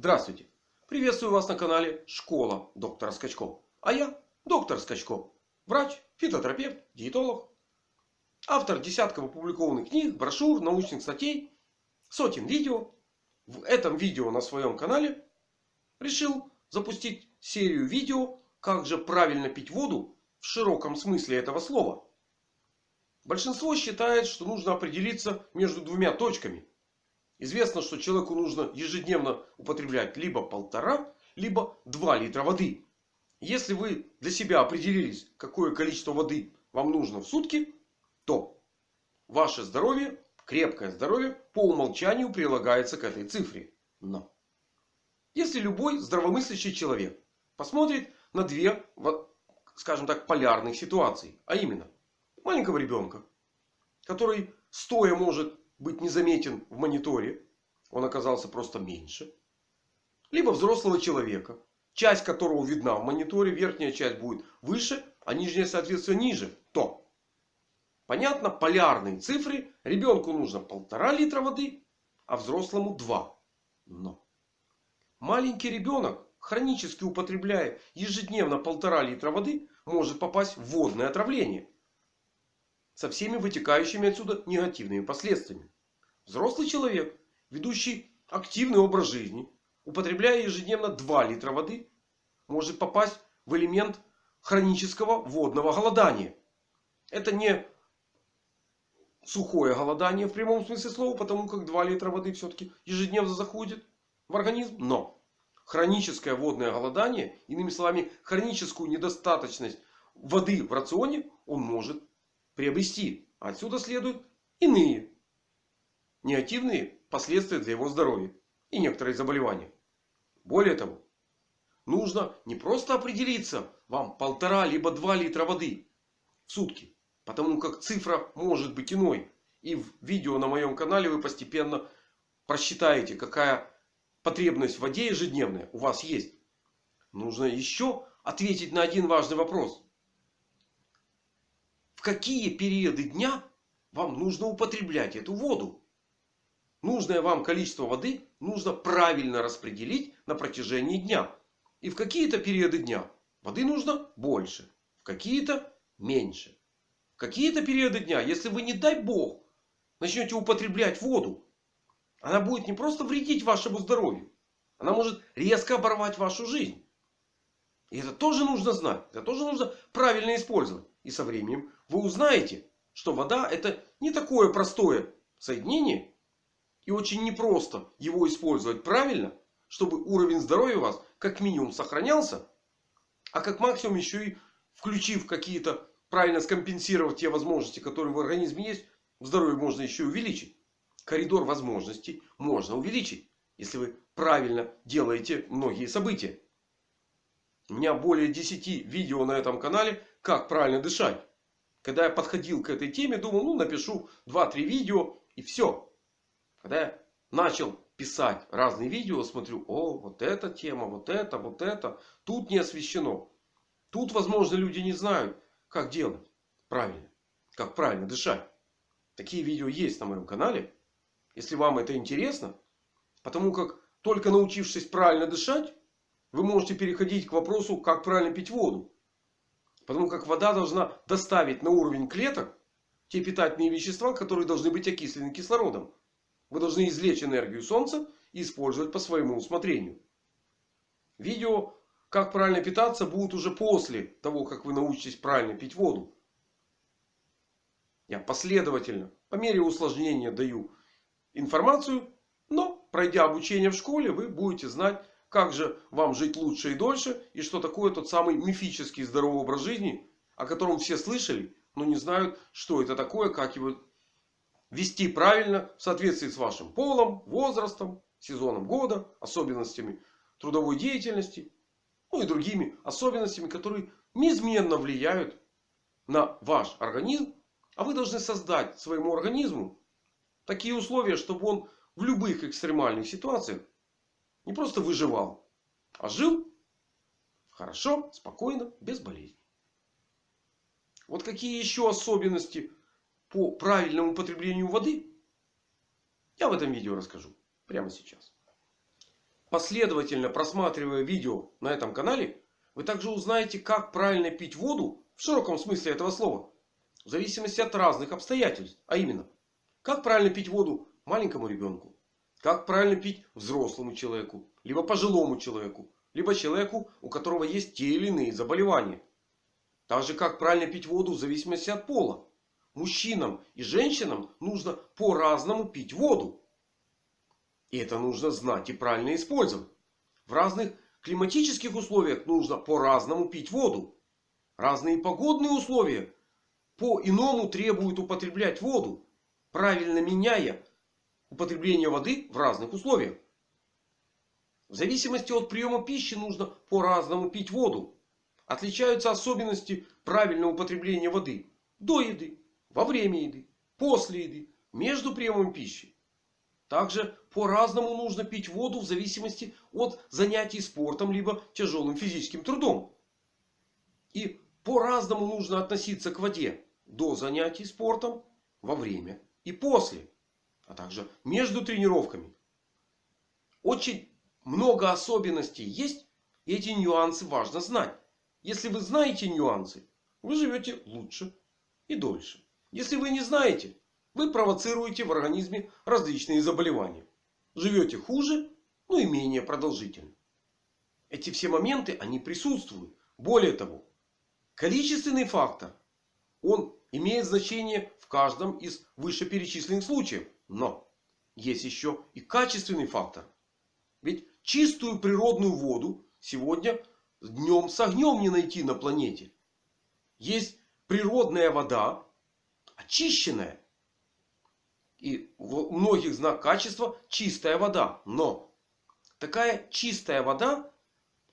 Здравствуйте! Приветствую вас на канале Школа доктора Скачков. А я доктор Скачков. Врач, фитотерапевт, диетолог. Автор десятков опубликованных книг, брошюр, научных статей. Сотен видео. В этом видео на своем канале решил запустить серию видео, как же правильно пить воду в широком смысле этого слова. Большинство считает, что нужно определиться между двумя точками. Известно, что человеку нужно ежедневно употреблять либо полтора, либо два литра воды. Если вы для себя определились, какое количество воды вам нужно в сутки, то ваше здоровье, крепкое здоровье по умолчанию прилагается к этой цифре. Но если любой здравомыслящий человек посмотрит на две, скажем так, полярных ситуации. А именно, маленького ребенка, который стоя может быть незаметен в мониторе. Он оказался просто меньше. Либо взрослого человека. Часть которого видна в мониторе. Верхняя часть будет выше. А нижняя соответственно ниже. То. Понятно. Полярные цифры. Ребенку нужно полтора литра воды. А взрослому два. Но. Маленький ребенок. Хронически употребляя ежедневно полтора литра воды. Может попасть в водное отравление со всеми вытекающими отсюда негативными последствиями. Взрослый человек, ведущий активный образ жизни, употребляя ежедневно 2 литра воды, может попасть в элемент хронического водного голодания. Это не сухое голодание в прямом смысле слова, потому как 2 литра воды все-таки ежедневно заходит в организм. Но хроническое водное голодание, иными словами, хроническую недостаточность воды в рационе он может приобрести. Отсюда следуют иные негативные последствия для его здоровья и некоторые заболевания. Более того, нужно не просто определиться вам полтора либо два литра воды в сутки. Потому как цифра может быть иной. И в видео на моем канале вы постепенно просчитаете, какая потребность в воде ежедневная у вас есть. Нужно еще ответить на один важный вопрос в какие периоды дня вам нужно употреблять эту воду. Нужное вам количество воды нужно правильно распределить на протяжении дня. И в какие-то периоды дня воды нужно больше. В какие-то меньше. В какие-то периоды дня, если вы не дай бог начнете употреблять воду. Она будет не просто вредить вашему здоровью. Она может резко оборвать вашу жизнь. И это тоже нужно знать. Это тоже нужно правильно использовать. И со временем вы узнаете, что вода это не такое простое соединение. И очень непросто его использовать правильно, чтобы уровень здоровья у вас как минимум сохранялся. А как максимум еще и включив какие-то правильно скомпенсировать те возможности, которые в организме есть. Здоровье можно еще увеличить. Коридор возможностей можно увеличить. Если вы правильно делаете многие события. У меня более 10 видео на этом канале как правильно дышать. Когда я подходил к этой теме, думал, ну напишу 2-3 видео и все. Когда я начал писать разные видео, смотрю, о, вот эта тема, вот это, вот это. Тут не освещено. Тут, возможно, люди не знают, как делать правильно. Как правильно дышать. Такие видео есть на моем канале. Если вам это интересно. Потому как только научившись правильно дышать, вы можете переходить к вопросу, как правильно пить воду. Потому как вода должна доставить на уровень клеток те питательные вещества, которые должны быть окислены кислородом. Вы должны извлечь энергию Солнца и использовать по своему усмотрению. Видео, как правильно питаться, будут уже после того, как вы научитесь правильно пить воду. Я последовательно, по мере усложнения даю информацию. Но, пройдя обучение в школе, вы будете знать, как же вам жить лучше и дольше? И что такое тот самый мифический здоровый образ жизни, о котором все слышали, но не знают, что это такое, как его вести правильно в соответствии с вашим полом, возрастом, сезоном года, особенностями трудовой деятельности. Ну и другими особенностями, которые неизменно влияют на ваш организм. А вы должны создать своему организму такие условия, чтобы он в любых экстремальных ситуациях не просто выживал, а жил хорошо, спокойно, без болезней. Вот какие еще особенности по правильному употреблению воды, я в этом видео расскажу прямо сейчас. последовательно просматривая видео на этом канале, вы также узнаете, как правильно пить воду в широком смысле этого слова. В зависимости от разных обстоятельств. А именно, как правильно пить воду маленькому ребенку. Как правильно пить взрослому человеку. Либо пожилому человеку. Либо человеку, у которого есть те или иные заболевания. Так же, как правильно пить воду в зависимости от пола. Мужчинам и женщинам нужно по-разному пить воду. И это нужно знать и правильно использовать. В разных климатических условиях нужно по-разному пить воду. Разные погодные условия по-иному требуют употреблять воду. Правильно меняя употребление воды в разных условиях. В зависимости от приема пищи нужно по-разному пить воду. Отличаются особенности правильного употребления воды. До еды, во время еды, после еды, между приемом пищи. Также по-разному нужно пить воду в зависимости от занятий спортом либо тяжелым физическим трудом. И по-разному нужно относиться к воде до занятий спортом, во время и после. А также между тренировками. Очень много особенностей есть. И эти нюансы важно знать. Если вы знаете нюансы, вы живете лучше и дольше. Если вы не знаете, вы провоцируете в организме различные заболевания. Живете хуже, ну и менее продолжительно. Эти все моменты, они присутствуют. Более того, количественный фактор, он имеет значение в каждом из вышеперечисленных случаев. Но есть еще и качественный фактор. Ведь чистую природную воду сегодня днем с огнем не найти на планете. Есть природная вода, очищенная. И у многих знак качества чистая вода. Но такая чистая вода,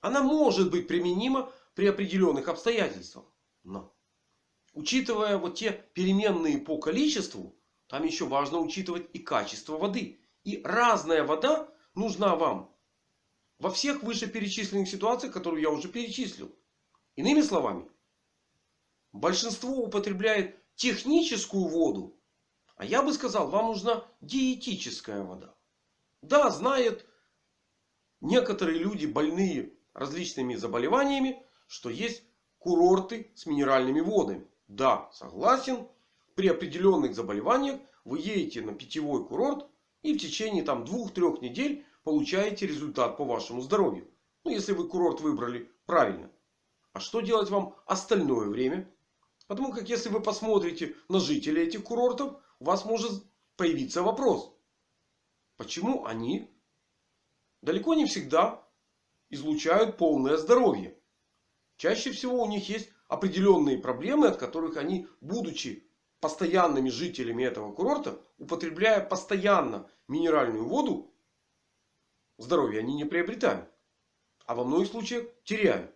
она может быть применима при определенных обстоятельствах. Но учитывая вот те переменные по количеству, там еще важно учитывать и качество воды. И разная вода нужна вам во всех вышеперечисленных ситуациях, которые я уже перечислил. Иными словами, большинство употребляет техническую воду а я бы сказал, вам нужна диетическая вода. Да, знают некоторые люди, больные различными заболеваниями, что есть курорты с минеральными водами. Да, согласен. При определенных заболеваниях вы едете на питьевой курорт и в течение там двух-трех недель получаете результат по вашему здоровью. Ну, если вы курорт выбрали правильно. А что делать вам остальное время? Потому как если вы посмотрите на жителей этих курортов, у вас может появиться вопрос. Почему они далеко не всегда излучают полное здоровье? Чаще всего у них есть определенные проблемы, от которых они, будучи постоянными жителями этого курорта, употребляя постоянно минеральную воду, здоровье они не приобретают. А во многих случаях теряют.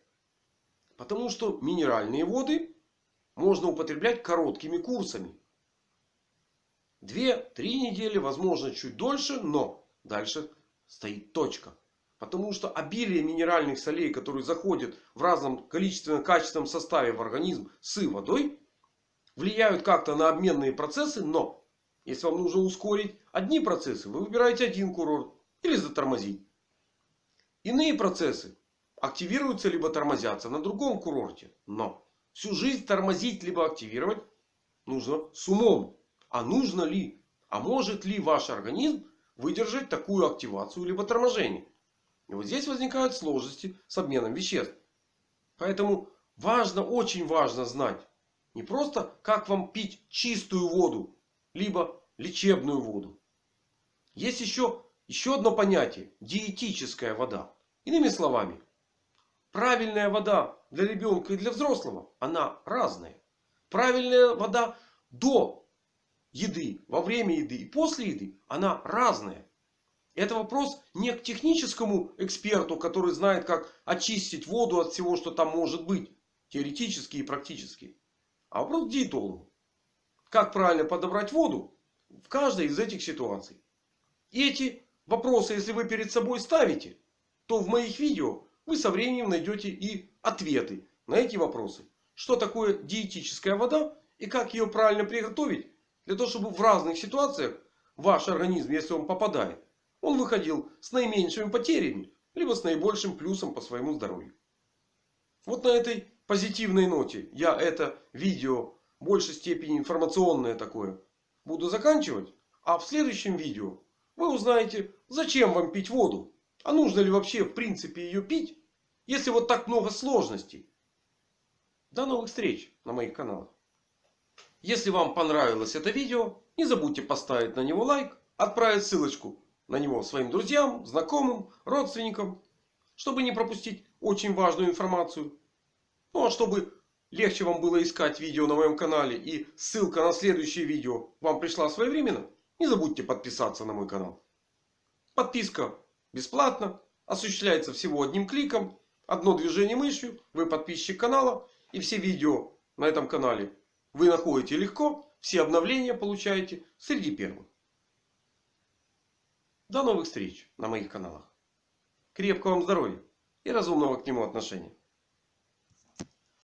Потому что минеральные воды можно употреблять короткими курсами. Две-три недели, возможно чуть дольше, но дальше стоит точка. Потому что обилие минеральных солей, которые заходят в разном количественном качественном составе в организм с водой, влияют как-то на обменные процессы. Но если вам нужно ускорить одни процессы, вы выбираете один курорт или затормозить. Иные процессы активируются либо тормозятся на другом курорте. Но всю жизнь тормозить либо активировать нужно с умом. А нужно ли, а может ли ваш организм выдержать такую активацию либо торможение? И вот здесь возникают сложности с обменом веществ. Поэтому важно, очень важно знать. Не просто как вам пить чистую воду. Либо лечебную воду. Есть еще, еще одно понятие. Диетическая вода. Иными словами. Правильная вода для ребенка и для взрослого. Она разная. Правильная вода до еды, во время еды и после еды, она разная. Это вопрос не к техническому эксперту, который знает, как очистить воду от всего, что там может быть. Теоретически и практически. А вопрос к диетологу. Как правильно подобрать воду в каждой из этих ситуаций. И эти вопросы, если вы перед собой ставите, то в моих видео вы со временем найдете и ответы на эти вопросы. Что такое диетическая вода и как ее правильно приготовить для того, чтобы в разных ситуациях ваш организм, если он попадает, он выходил с наименьшими потерями. либо с наибольшим плюсом по своему здоровью. Вот на этой позитивной ноте я это видео в большей степени информационное такое буду заканчивать. А в следующем видео вы узнаете, зачем вам пить воду. А нужно ли вообще в принципе ее пить, если вот так много сложностей. До новых встреч на моих каналах. Если вам понравилось это видео, не забудьте поставить на него лайк, отправить ссылочку на него своим друзьям, знакомым, родственникам, чтобы не пропустить очень важную информацию. Ну а чтобы легче вам было искать видео на моем канале и ссылка на следующее видео вам пришла своевременно, не забудьте подписаться на мой канал. Подписка бесплатна, осуществляется всего одним кликом, одно движение мышью, вы подписчик канала и все видео на этом канале вы находите легко, все обновления получаете среди первых. До новых встреч на моих каналах. Крепкого вам здоровья и разумного к нему отношения.